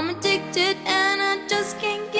I'm addicted and I just can't get